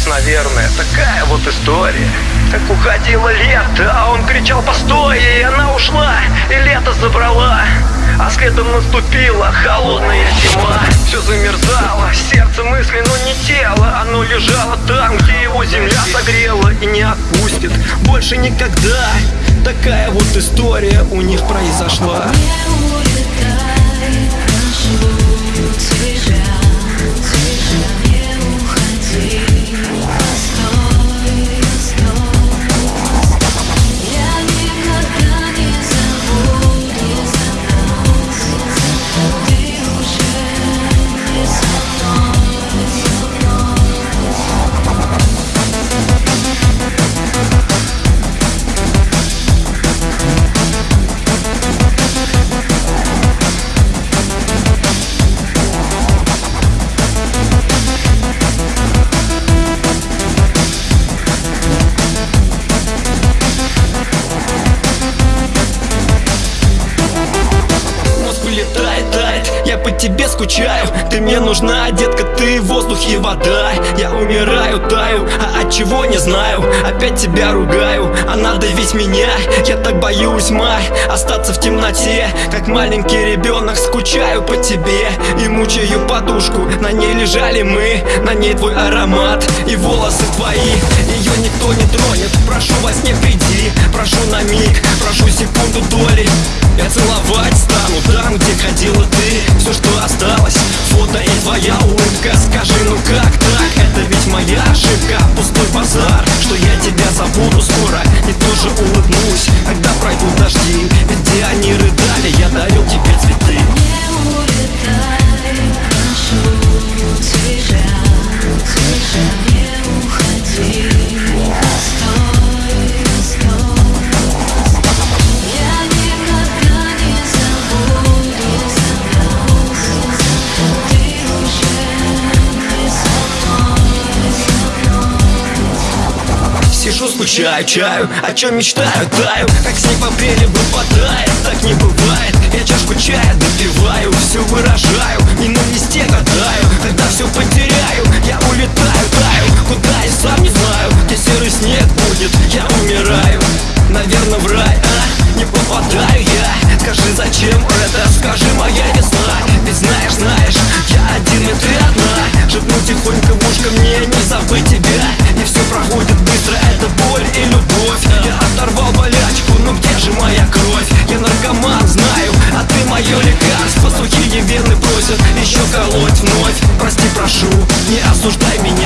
конец, наверное. Такая вот история. Как уходило лето, а он кричал постой! И она ушла, и лето забрала. А следом наступила холодная зима. Все замерзало, сердце мысли, но не тело. Оно лежало там, где его земля согрела И не отпустит больше никогда. Такая вот история у них произошла тебе скучаю. Ты мне нужна, детка, ты воздух и вода. Я умираю, таю, а от чего не знаю. Опять тебя ругаю, а надо ведь меня. Я так боюсь, май, остаться в темноте. Как маленький ребенок скучаю по тебе. И мучаю подушку, на ней лежали мы. На ней твой аромат и волосы твои. Ее никто не тронет, прошу во сне приди. Прошу на миг, прошу секунду доли Сижу, скучаю, чаю, о чем мечтаю, таю. Как снег в апреле выпадает, так не бывает. Я чашку чая допиваю, все выражаю Не на листе гадаю, осуждай меня.